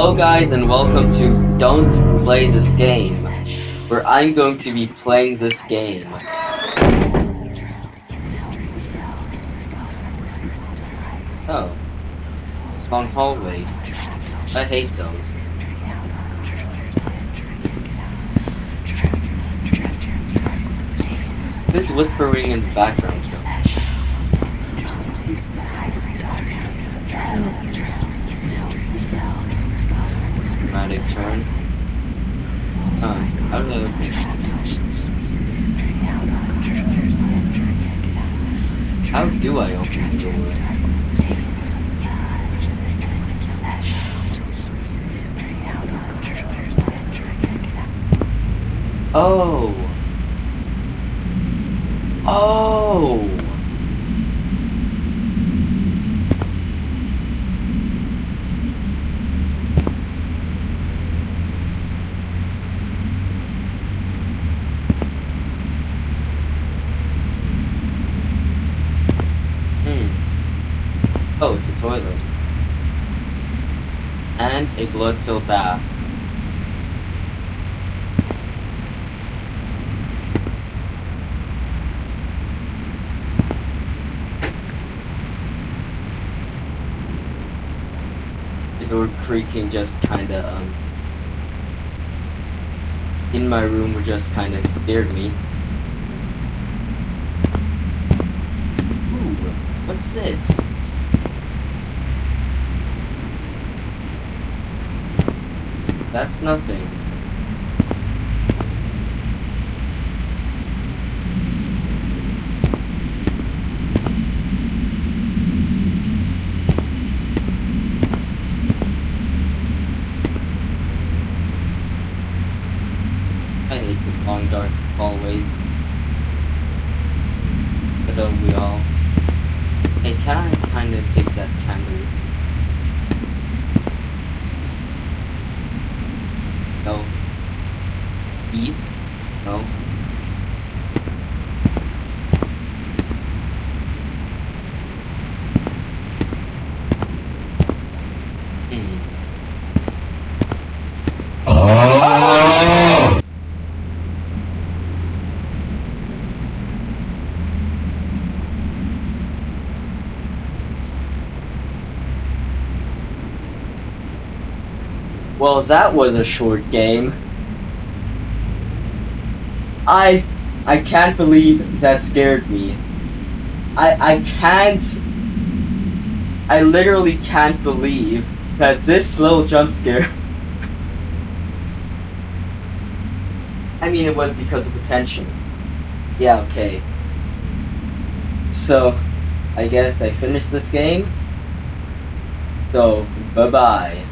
guys and welcome to Don't Play This Game, where I'm going to be playing this game. Oh. Long hallways. I hate those. This whispering in the background. Dramatic turn. Huh, I open How do I open the door? Oh. Oh. Oh, it's a toilet. And a blood-filled bath. The door creaking just kinda, um... In my room just kinda scared me. Ooh, what's this? That's nothing. I hate the long dark hallways. But don't we all? Hey, can I kinda take that candle? 然后一然后 Well, that was a short game. I I can't believe that scared me. I I can't I literally can't believe that this little jump scare I mean it was because of attention. Yeah, okay. So I guess I finished this game. So bye bye.